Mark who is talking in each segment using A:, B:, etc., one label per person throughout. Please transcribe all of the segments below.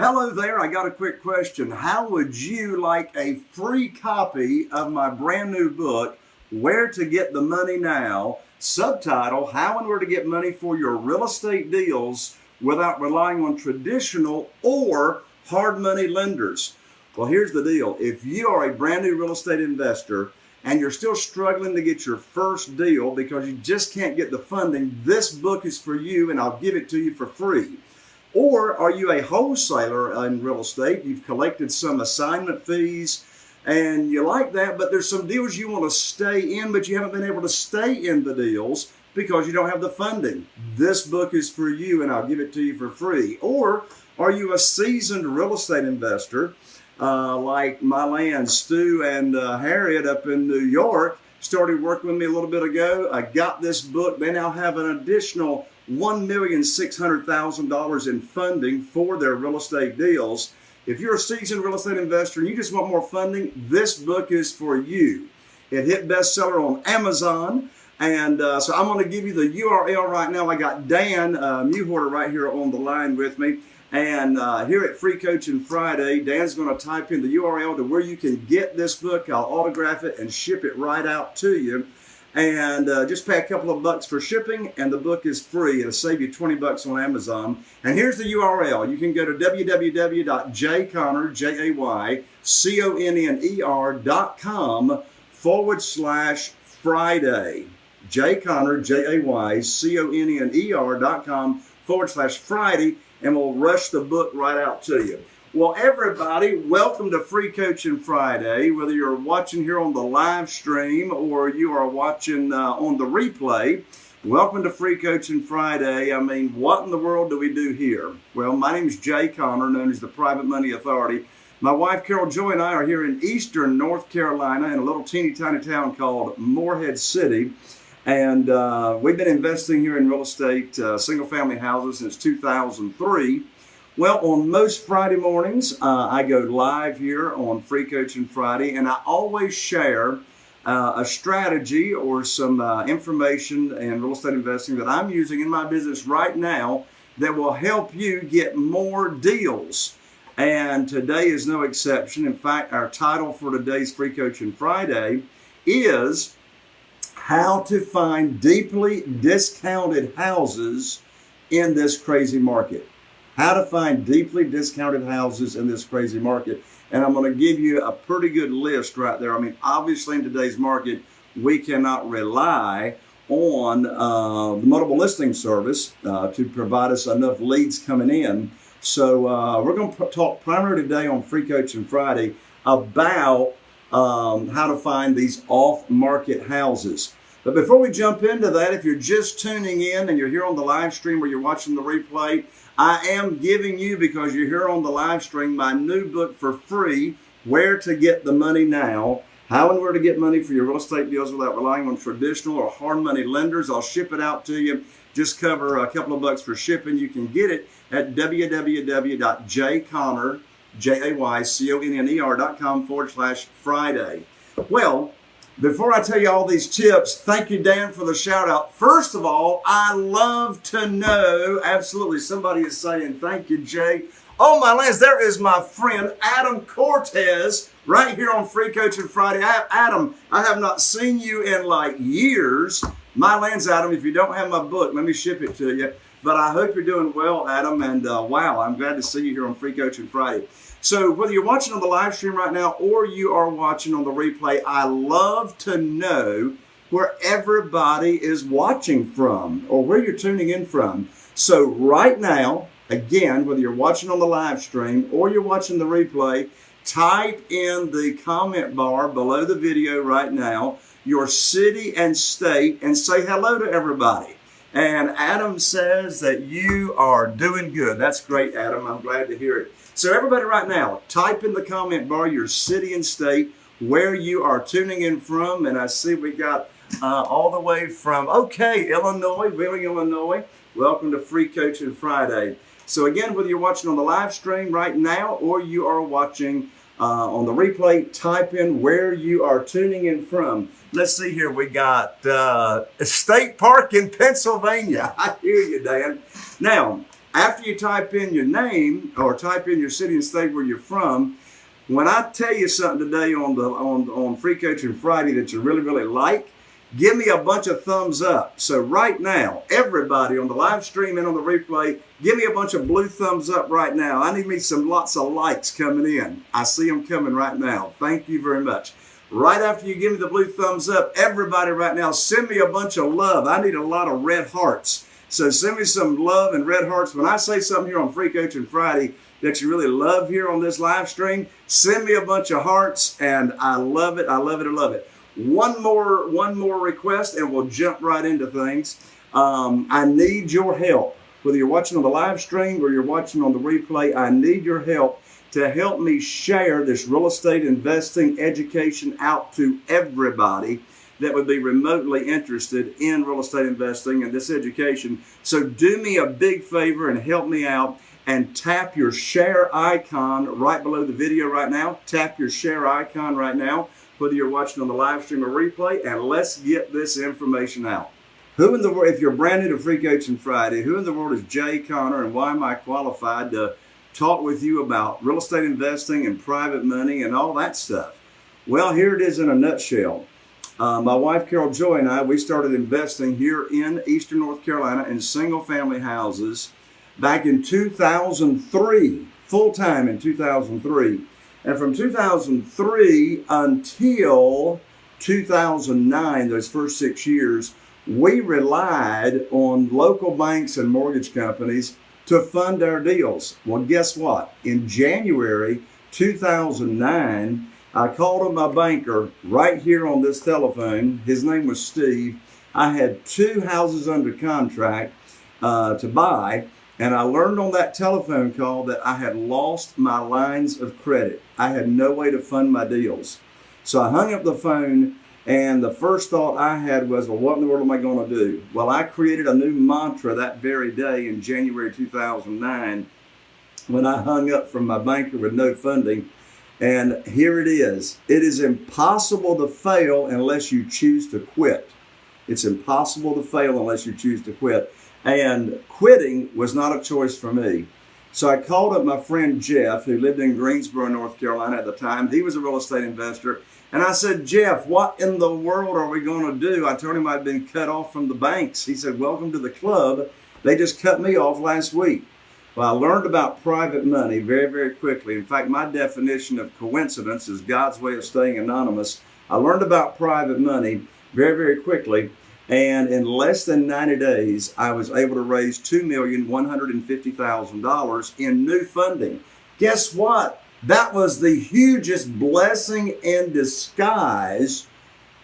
A: hello there. I got a quick question. How would you like a free copy of my brand new book, Where to Get the Money Now? Subtitle How and Where to Get Money for Your Real Estate Deals Without Relying on Traditional or Hard Money Lenders. Well, here's the deal. If you are a brand new real estate investor and you're still struggling to get your first deal because you just can't get the funding, this book is for you and I'll give it to you for free. Or are you a wholesaler in real estate? You've collected some assignment fees and you like that, but there's some deals you want to stay in, but you haven't been able to stay in the deals because you don't have the funding. This book is for you and I'll give it to you for free. Or are you a seasoned real estate investor uh, like my land, Stu and uh, Harriet up in New York? Started working with me a little bit ago. I got this book. They now have an additional $1,600,000 in funding for their real estate deals. If you're a seasoned real estate investor and you just want more funding, this book is for you. It hit bestseller on Amazon. And uh, so I'm going to give you the URL right now. I got Dan uh, Muhorter right here on the line with me. And uh, here at Free Coaching Friday, Dan's going to type in the URL to where you can get this book. I'll autograph it and ship it right out to you and uh, just pay a couple of bucks for shipping and the book is free. It'll save you 20 bucks on amazon. And here's the url you can go to www.jayconner j-a-y-c-o-n-n-e-r dot com forward slash friday. Jayconner j-a-y-c-o-n-n-e-r dot com forward slash friday and we'll rush the book right out to you well, everybody, welcome to Free Coaching Friday. Whether you're watching here on the live stream or you are watching uh, on the replay, welcome to Free Coaching Friday. I mean, what in the world do we do here? Well, my name is Jay Conner, known as the Private Money Authority. My wife Carol Joy and I are here in eastern North Carolina in a little teeny tiny town called Morehead City. And uh, we've been investing here in real estate, uh, single family houses since 2003. Well, on most Friday mornings, uh, I go live here on Free Coaching Friday, and I always share uh, a strategy or some uh, information in real estate investing that I'm using in my business right now that will help you get more deals. And today is no exception. In fact, our title for today's Free Coaching Friday is How to Find Deeply Discounted Houses in This Crazy Market how to find deeply discounted houses in this crazy market. And I'm going to give you a pretty good list right there. I mean, obviously in today's market, we cannot rely on uh, the multiple listing service uh, to provide us enough leads coming in. So uh, we're going to talk primarily today on Free Coaching Friday about um, how to find these off-market houses. But before we jump into that, if you're just tuning in and you're here on the live stream or you're watching the replay, I am giving you, because you're here on the live stream, my new book for free, Where to Get the Money Now. How and where to get money for your real estate deals without relying on traditional or hard money lenders. I'll ship it out to you. Just cover a couple of bucks for shipping. You can get it at www.jayconner, J-A-Y-C-O-N-N-E-R dot com forward slash Friday. Well, before I tell you all these tips, thank you, Dan, for the shout out. First of all, I love to know, absolutely, somebody is saying, thank you, Jay. Oh, my lands, there is my friend Adam Cortez right here on Free Coaching Friday. I, Adam, I have not seen you in like years. My lands, Adam, if you don't have my book, let me ship it to you. But I hope you're doing well, Adam. And uh, wow, I'm glad to see you here on Free Coaching Friday. So whether you're watching on the live stream right now or you are watching on the replay, I love to know where everybody is watching from or where you're tuning in from. So right now, again, whether you're watching on the live stream or you're watching the replay, type in the comment bar below the video right now your city and state and say hello to everybody. And Adam says that you are doing good. That's great, Adam. I'm glad to hear it. So, everybody, right now, type in the comment bar your city and state where you are tuning in from. And I see we got uh, all the way from, okay, Illinois, Wheeling, Illinois. Welcome to Free Coaching Friday. So, again, whether you're watching on the live stream right now or you are watching uh, on the replay, type in where you are tuning in from. Let's see here. We got uh, State Park in Pennsylvania. I hear you, Dan. Now, After you type in your name or type in your city and state where you're from, when I tell you something today on the on on Free Coaching Friday that you really really like, give me a bunch of thumbs up. So right now, everybody on the live stream and on the replay, give me a bunch of blue thumbs up right now. I need me some lots of likes coming in. I see them coming right now. Thank you very much. Right after you give me the blue thumbs up, everybody right now, send me a bunch of love. I need a lot of red hearts. So send me some love and red hearts. When I say something here on Free Coaching Friday that you really love here on this live stream, send me a bunch of hearts and I love it. I love it. I love it. One more, one more request and we'll jump right into things. Um, I need your help. Whether you're watching on the live stream or you're watching on the replay, I need your help to help me share this real estate investing education out to everybody that would be remotely interested in real estate investing and this education. So do me a big favor and help me out and tap your share icon right below the video right now. Tap your share icon right now, whether you're watching on the live stream or replay, and let's get this information out. Who in the world, if you're brand new to Free Coaching Friday, who in the world is Jay Conner and why am I qualified to talk with you about real estate investing and private money and all that stuff? Well, here it is in a nutshell. Uh, my wife Carol Joy and I, we started investing here in Eastern North Carolina in single family houses back in 2003, full time in 2003. And from 2003 until 2009, those first six years, we relied on local banks and mortgage companies to fund our deals. Well, guess what? In January 2009, I called up my banker right here on this telephone. His name was Steve. I had two houses under contract uh, to buy, and I learned on that telephone call that I had lost my lines of credit. I had no way to fund my deals. So I hung up the phone, and the first thought I had was, well, what in the world am I going to do? Well, I created a new mantra that very day in January 2009 when I hung up from my banker with no funding. And here it is. It is impossible to fail unless you choose to quit. It's impossible to fail unless you choose to quit. And quitting was not a choice for me. So I called up my friend Jeff, who lived in Greensboro, North Carolina at the time. He was a real estate investor. And I said, Jeff, what in the world are we going to do? I told him I'd been cut off from the banks. He said, Welcome to the club. They just cut me off last week. Well, I learned about private money very, very quickly. In fact, my definition of coincidence is God's way of staying anonymous. I learned about private money very, very quickly. And in less than 90 days, I was able to raise $2,150,000 in new funding. Guess what? That was the hugest blessing in disguise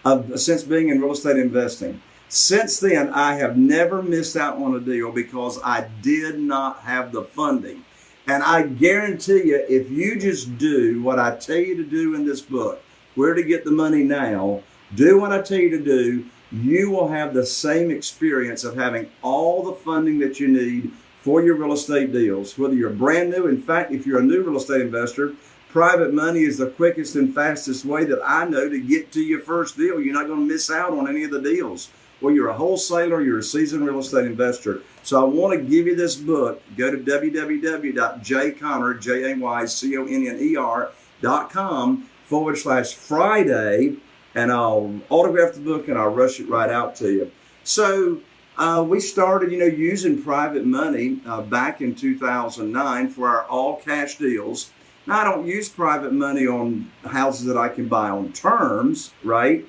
A: of, since being in real estate investing. Since then, I have never missed out on a deal because I did not have the funding. And I guarantee you, if you just do what I tell you to do in this book, where to get the money now, do what I tell you to do, you will have the same experience of having all the funding that you need for your real estate deals. Whether you're brand new, in fact, if you're a new real estate investor, private money is the quickest and fastest way that I know to get to your first deal. You're not going to miss out on any of the deals well, you're a wholesaler, you're a seasoned real estate investor. So I want to give you this book. Go to www.jayconner, forward slash Friday, and I'll autograph the book and I'll rush it right out to you. So uh, we started, you know, using private money uh, back in 2009 for our all cash deals. Now I don't use private money on houses that I can buy on terms, right?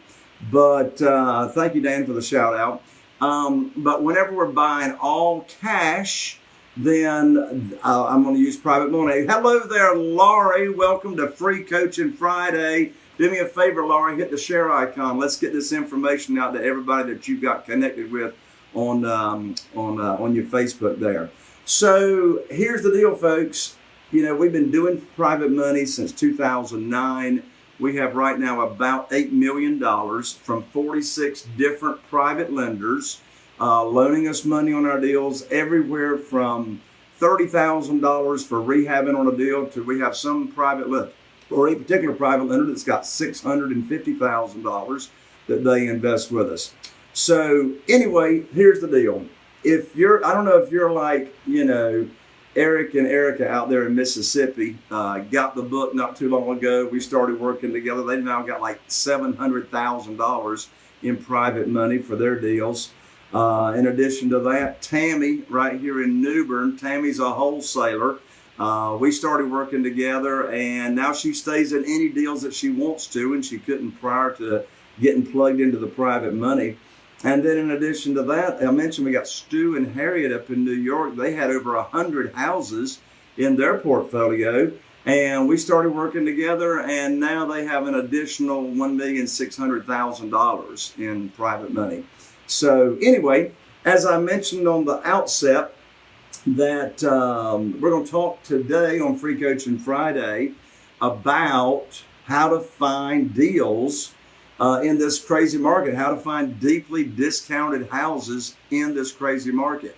A: But uh, thank you, Dan, for the shout out. Um, but whenever we're buying all cash, then uh, I'm going to use private money. Hello there, Laurie. Welcome to Free Coaching Friday. Do me a favor, Laurie, hit the share icon. Let's get this information out to everybody that you've got connected with on um, on uh, on your Facebook there. So here's the deal, folks. You know we've been doing private money since 2009. We have right now about $8 million from 46 different private lenders uh, loaning us money on our deals, everywhere from $30,000 for rehabbing on a deal to we have some private or a particular private lender that's got $650,000 that they invest with us. So, anyway, here's the deal. if you're, I don't know if you're like, you know, Eric and Erica out there in Mississippi uh, got the book not too long ago. We started working together. They've now got like seven hundred thousand dollars in private money for their deals. Uh, in addition to that, Tammy, right here in New Bern, Tammy's a wholesaler. Uh, we started working together, and now she stays in any deals that she wants to, and she couldn't prior to getting plugged into the private money. And then, in addition to that, I mentioned we got Stu and Harriet up in New York. They had over a hundred houses in their portfolio, and we started working together. And now they have an additional one million six hundred thousand dollars in private money. So, anyway, as I mentioned on the outset, that um, we're going to talk today on Free Coaching Friday about how to find deals uh, in this crazy market, how to find deeply discounted houses in this crazy market.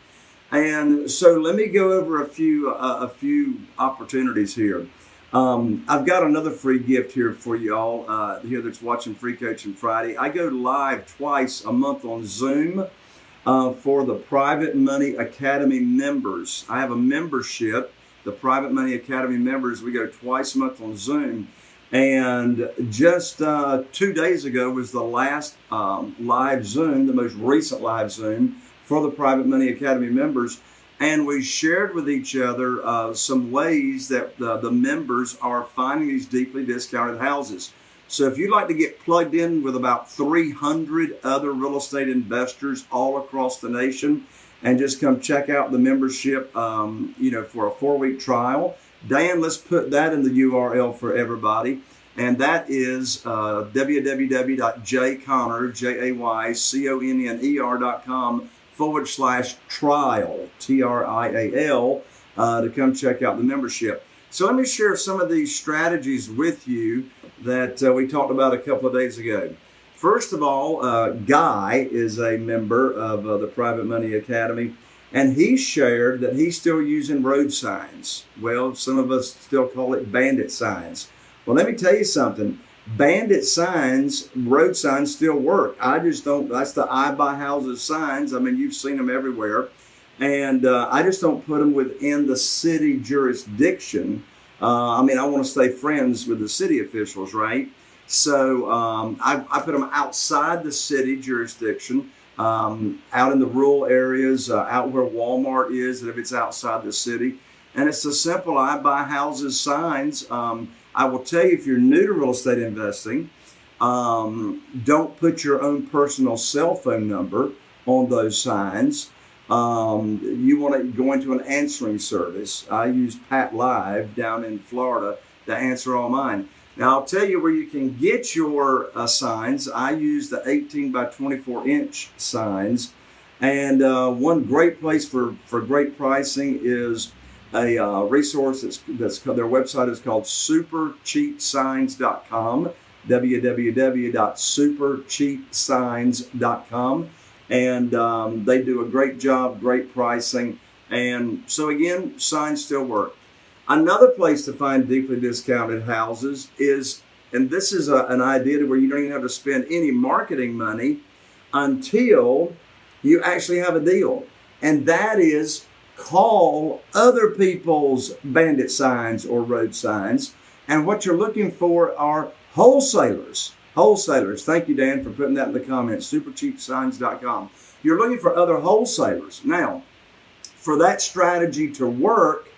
A: And so let me go over a few uh, a few opportunities here. Um, I've got another free gift here for you all uh, here that's watching Free Coaching Friday. I go live twice a month on Zoom uh, for the Private Money Academy members. I have a membership, the Private Money Academy members. We go twice a month on Zoom. And just uh, two days ago was the last um, live Zoom, the most recent live Zoom for the Private Money Academy members and we shared with each other uh, some ways that the, the members are finding these deeply discounted houses. So if you'd like to get plugged in with about 300 other real estate investors all across the nation and just come check out the membership, um, you know, for a four-week trial, Dan, let's put that in the URL for everybody. And that is uh, www.jayconner, J-A-Y-C-O-N-N-E-R.com forward slash trial, T R I A L, uh, to come check out the membership. So let me share some of these strategies with you that uh, we talked about a couple of days ago. First of all, uh, Guy is a member of uh, the Private Money Academy, and he shared that he's still using road signs. Well, some of us still call it bandit signs. Well, let me tell you something bandit signs, road signs still work. I just don't, that's the I buy houses signs. I mean, you've seen them everywhere. And uh, I just don't put them within the city jurisdiction. Uh, I mean, I want to stay friends with the city officials, right? So um, I, I, put them outside the city jurisdiction, um, out in the rural areas, uh, out where Walmart is, and if it's outside the city. And it's a simple I buy houses signs. Um, I will tell you if you're new to real estate investing, um, don't put your own personal cell phone number on those signs. Um, you want to go into an answering service. I use PATLive down in Florida to answer all mine. Now I'll tell you where you can get your uh, signs. I use the 18 by 24 inch signs. And uh, one great place for, for great pricing is a uh, resource that's, that's their website is called supercheapsigns.com www.supercheapsigns.com and um, they do a great job great pricing and so again signs still work another place to find deeply discounted houses is and this is a, an idea to where you don't even have to spend any marketing money until you actually have a deal and that is call other people's bandit signs or road signs. And what you're looking for are wholesalers. Wholesalers. Thank you, Dan, for putting that in the comments. Supercheapsigns.com. You're looking for other wholesalers. Now, for that strategy to work,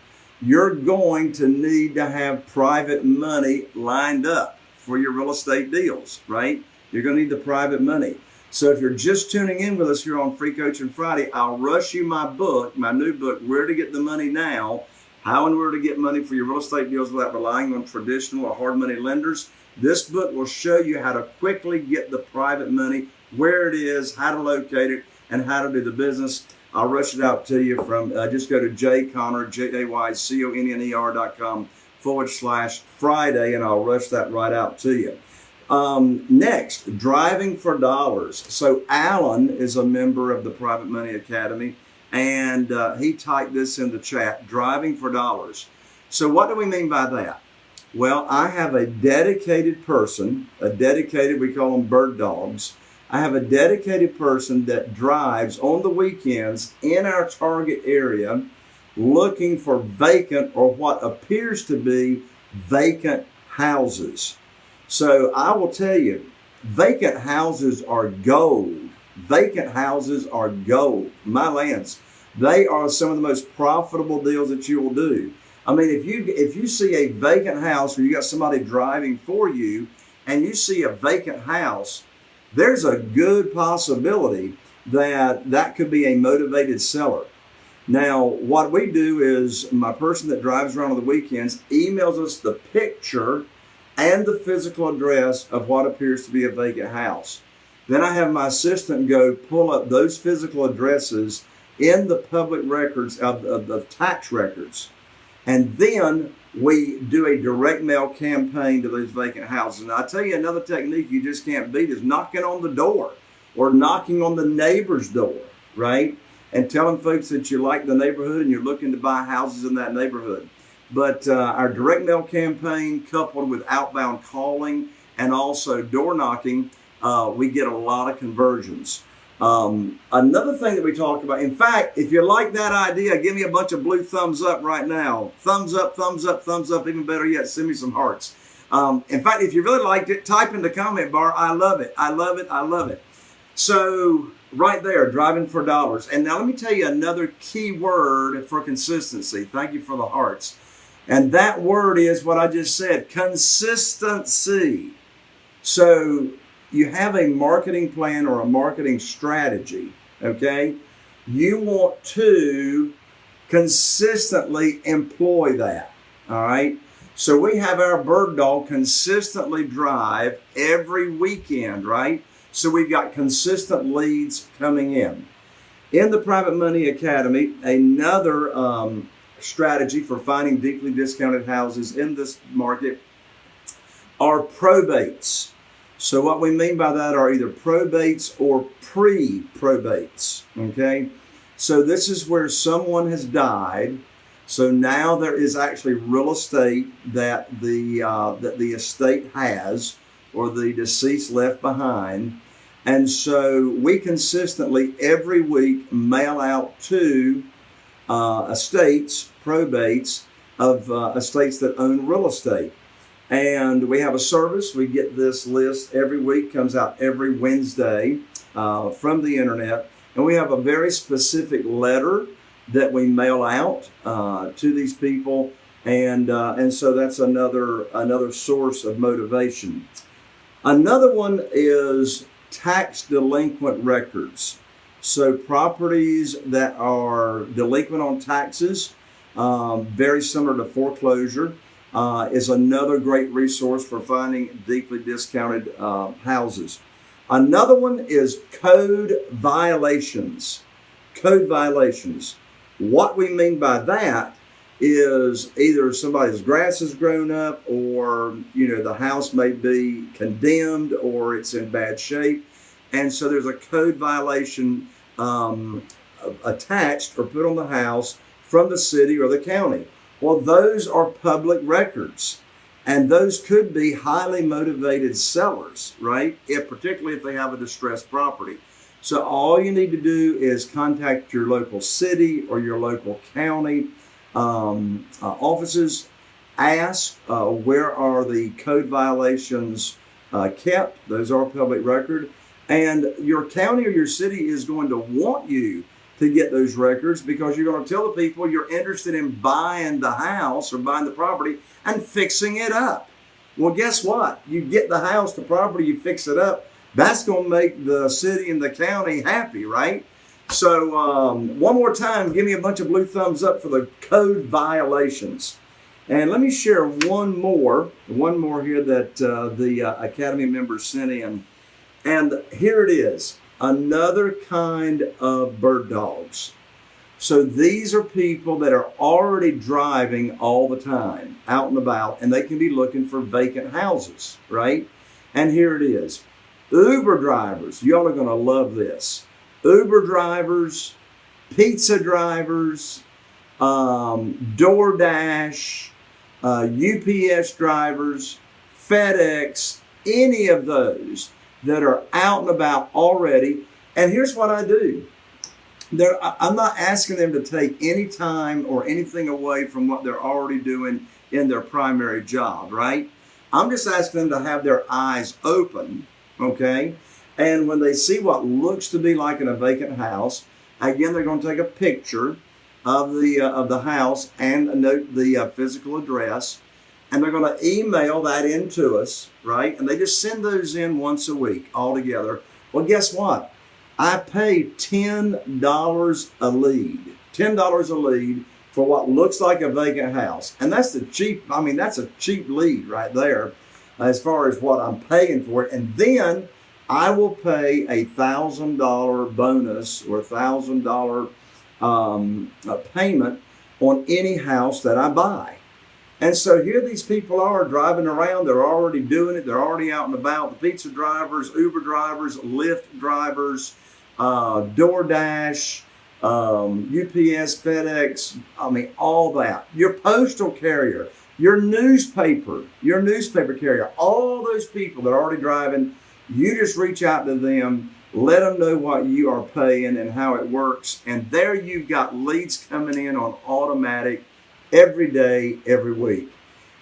A: you're going to need to have private money lined up for your real estate deals, right? You're going to need the private money. So if you're just tuning in with us here on Free Coaching Friday, I'll rush you my book, my new book, Where to Get the Money Now, How and Where to Get Money for Your Real Estate Deals Without Relying on Traditional or Hard Money Lenders. This book will show you how to quickly get the private money, where it is, how to locate it, and how to do the business. I'll rush it out to you from, uh, just go to jayconner, J-A-Y-C-O-N-N-E-R dot com forward slash Friday, and I'll rush that right out to you. Um, next, driving for dollars. So Alan is a member of the Private Money Academy, and uh, he typed this in the chat, driving for dollars. So what do we mean by that? Well, I have a dedicated person, a dedicated, we call them bird dogs. I have a dedicated person that drives on the weekends in our target area looking for vacant or what appears to be vacant houses. So I will tell you, vacant houses are gold. Vacant houses are gold. My lands, they are some of the most profitable deals that you will do. I mean, if you if you see a vacant house or you got somebody driving for you and you see a vacant house, there's a good possibility that that could be a motivated seller. Now, what we do is my person that drives around on the weekends emails us the picture and the physical address of what appears to be a vacant house. Then I have my assistant go pull up those physical addresses in the public records of, of the tax records. And then we do a direct mail campaign to those vacant houses. And I tell you another technique you just can't beat is knocking on the door or knocking on the neighbor's door, right? And telling folks that you like the neighborhood and you're looking to buy houses in that neighborhood. But uh, our direct mail campaign coupled with outbound calling and also door knocking, uh, we get a lot of conversions. Um, another thing that we talked about, in fact, if you like that idea, give me a bunch of blue thumbs up right now. Thumbs up, thumbs up, thumbs up. Even better yet, send me some hearts. Um, in fact, if you really liked it, type in the comment bar, I love it, I love it, I love it. So, right there, driving for dollars. And now let me tell you another key word for consistency. Thank you for the hearts. And that word is what I just said consistency. So, you have a marketing plan or a marketing strategy, okay? You want to consistently employ that, all right? So we have our bird dog consistently drive every weekend, right? So we've got consistent leads coming in. In the Private Money Academy, another um, strategy for finding deeply discounted houses in this market are probates. So what we mean by that are either probates or pre-probates, okay? So this is where someone has died. So now there is actually real estate that the uh, that the estate has or the deceased left behind. And so we consistently every week mail out to uh, estates, probates of uh, estates that own real estate. And we have a service. We get this list every week, comes out every Wednesday uh, from the internet. And we have a very specific letter that we mail out uh, to these people. And, uh, and so that's another, another source of motivation. Another one is tax delinquent records. So properties that are delinquent on taxes, um, very similar to foreclosure uh, is another great resource for finding deeply discounted uh, houses. Another one is code violations. Code violations. What we mean by that is either somebody's grass has grown up or you know the house may be condemned or it's in bad shape and so there's a code violation um, attached or put on the house from the city or the county well, those are public records. And those could be highly motivated sellers, right? If, particularly if they have a distressed property. So all you need to do is contact your local city or your local county um, uh, offices. Ask uh, where are the code violations uh, kept. Those are public record. And your county or your city is going to want you to get those records because you're going to tell the people you're interested in buying the house or buying the property and fixing it up. Well, guess what? You get the house, the property, you fix it up. That's going to make the city and the county happy, right? So, um, one more time, give me a bunch of blue thumbs up for the code violations. And let me share one more, one more here that uh, the uh, Academy members sent in. And here it is another kind of bird dogs. So these are people that are already driving all the time, out and about, and they can be looking for vacant houses, right? And here it is. Uber drivers, y'all are going to love this. Uber drivers, pizza drivers, um, DoorDash, uh, UPS drivers, FedEx, any of those that are out and about already. And here's what I do. They're, I'm not asking them to take any time or anything away from what they're already doing in their primary job, right? I'm just asking them to have their eyes open, okay? And when they see what looks to be like in a vacant house, again, they're going to take a picture of the uh, of the house and note the uh, physical address, and they're going to email that in to us, right? And they just send those in once a week all together. Well, guess what? I pay ten dollars a lead. Ten dollars a lead for what looks like a vacant house, and that's the cheap. I mean, that's a cheap lead right there, as far as what I'm paying for it. And then I will pay a thousand dollar bonus or a thousand dollar um, payment on any house that I buy. And so here these people are driving around. They're already doing it. They're already out and about. The pizza drivers, Uber drivers, Lyft drivers, uh, DoorDash, um, UPS, FedEx. I mean, all that. Your postal carrier, your newspaper, your newspaper carrier. All those people that are already driving. You just reach out to them let them know what you are paying and how it works. And there you've got leads coming in on automatic every day, every week.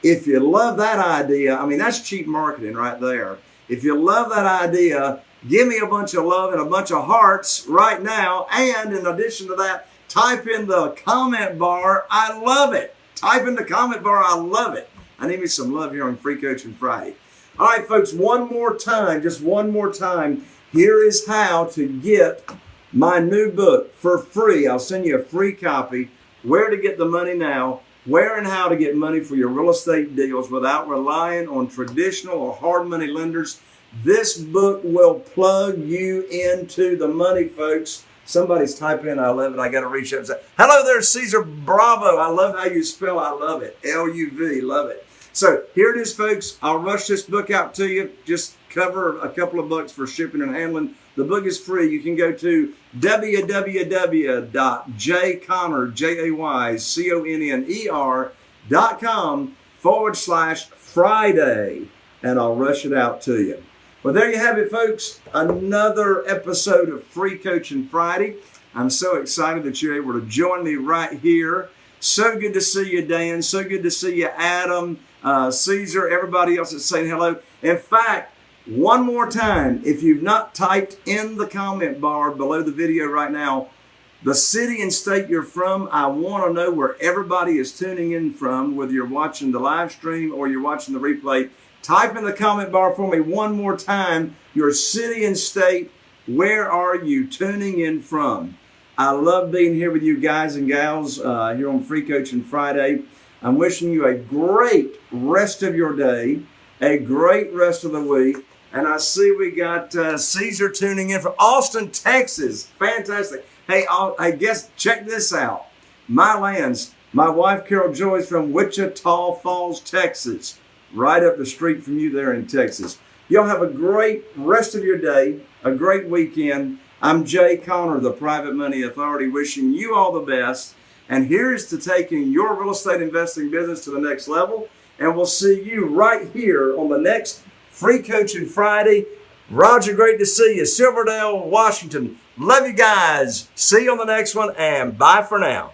A: If you love that idea, I mean, that's cheap marketing right there. If you love that idea, give me a bunch of love and a bunch of hearts right now. And in addition to that, type in the comment bar, I love it. Type in the comment bar, I love it. I need me some love here on Free Coaching Friday. All right, folks, one more time, just one more time. Here is how to get my new book for free. I'll send you a free copy. Where to get the money now, where and how to get money for your real estate deals without relying on traditional or hard money lenders. This book will plug you into the money, folks. Somebody's typing in, I love it. I got to reach out and say, hello there, Caesar Bravo. I love how you spell, I love it. L U V, love it. So here it is, folks. I'll rush this book out to you. Just cover a couple of bucks for shipping and handling. The book is free. You can go to www.jayconner, J-A-Y-C-O-N-N-E-R dot com forward slash Friday, and I'll rush it out to you. Well, there you have it, folks. Another episode of Free Coaching Friday. I'm so excited that you're able to join me right here. So good to see you, Dan. So good to see you, Adam, uh, Caesar, everybody else that's saying hello. In fact, one more time, if you've not typed in the comment bar below the video right now, the city and state you're from, I want to know where everybody is tuning in from, whether you're watching the live stream or you're watching the replay. Type in the comment bar for me one more time your city and state. Where are you tuning in from? I love being here with you guys and gals uh, here on Free Coaching Friday. I'm wishing you a great rest of your day, a great rest of the week. And I see we got uh, Caesar tuning in from Austin, Texas. Fantastic. Hey, I'll, I guess check this out. My lands. My wife Carol Joy's from Wichita Falls, Texas, right up the street from you there in Texas. Y'all have a great rest of your day, a great weekend. I'm Jay Conner, the Private Money Authority, wishing you all the best. And here's to taking your real estate investing business to the next level. And we'll see you right here on the next Free Coaching Friday. Roger, great to see you. Silverdale, Washington. Love you guys. See you on the next one, and bye for now.